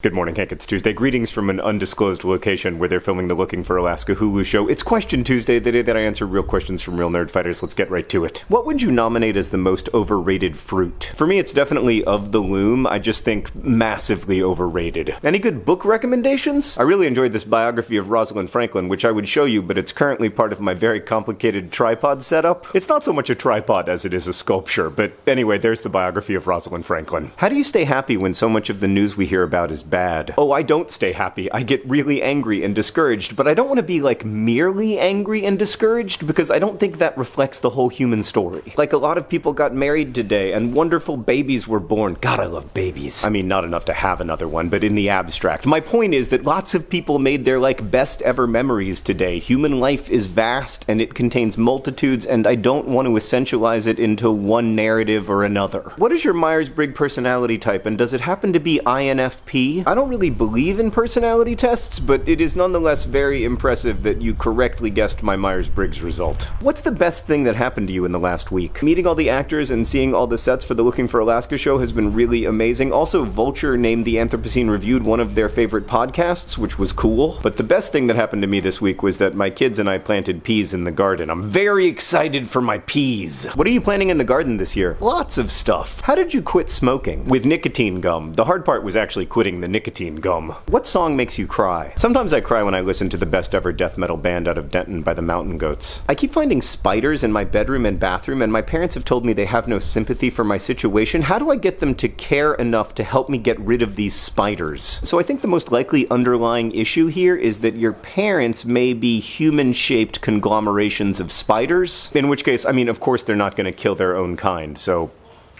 Good morning, Hank. It's Tuesday. Greetings from an undisclosed location where they're filming the Looking for Alaska Hulu show. It's Question Tuesday, the day that I answer real questions from real nerd fighters. Let's get right to it. What would you nominate as the most overrated fruit? For me, it's definitely Of the Loom. I just think massively overrated. Any good book recommendations? I really enjoyed this biography of Rosalind Franklin, which I would show you, but it's currently part of my very complicated tripod setup. It's not so much a tripod as it is a sculpture, but anyway, there's the biography of Rosalind Franklin. How do you stay happy when so much of the news we hear about is bad. Oh, I don't stay happy. I get really angry and discouraged, but I don't want to be like merely angry and discouraged because I don't think that reflects the whole human story. Like a lot of people got married today and wonderful babies were born. God, I love babies. I mean, not enough to have another one, but in the abstract. My point is that lots of people made their like best ever memories today. Human life is vast and it contains multitudes, and I don't want to essentialize it into one narrative or another. What is your Myers Briggs personality type, and does it happen to be INFP? I don't really believe in personality tests, but it is nonetheless very impressive that you correctly guessed my Myers Briggs result. What's the best thing that happened to you in the last week? Meeting all the actors and seeing all the sets for the Looking for Alaska show has been really amazing. Also, Vulture named the Anthropocene Reviewed one of their favorite podcasts, which was cool. But the best thing that happened to me this week was that my kids and I planted peas in the garden. I'm very excited for my peas. What are you planting in the garden this year? Lots of stuff. How did you quit smoking? With nicotine gum. The hard part was actually quitting the nicotine gum. What song makes you cry? Sometimes I cry when I listen to the best ever death metal band out of Denton by the Mountain Goats. I keep finding spiders in my bedroom and bathroom, and my parents have told me they have no sympathy for my situation. How do I get them to care enough to help me get rid of these spiders? So I think the most likely underlying issue here is that your parents may be human shaped conglomerations of spiders. In which case, I mean, of course, they're not going to kill their own kind, so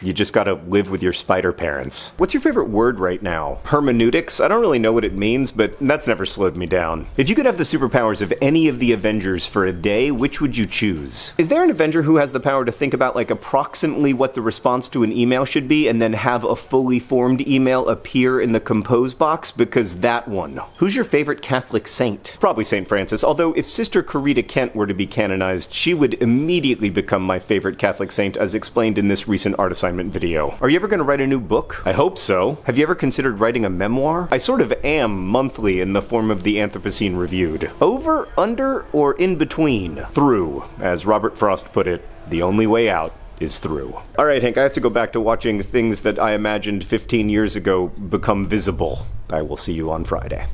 you just gotta live with your spider parents. What's your favorite word right now? Hermeneutics? I don't really know what it means, but that's never slowed me down. If you could have the superpowers of any of the Avengers for a day, which would you choose? Is there an Avenger who has the power to think about like approximately what the response to an email should be and then have a fully formed email appear in the compose box? Because that one. Who's your favorite Catholic saint? Probably St. Francis, although if Sister Corita Kent were to be canonized, she would immediately become my favorite Catholic saint as explained in this recent art assignment video. Are you ever going to write a new book? I hope so. Have you ever considered writing a memoir? I sort of am monthly in the form of the Anthropocene Reviewed. Over, under, or in between? Through. As Robert Frost put it, the only way out is through. All right, Hank, I have to go back to watching things that I imagined 15 years ago become visible. I will see you on Friday.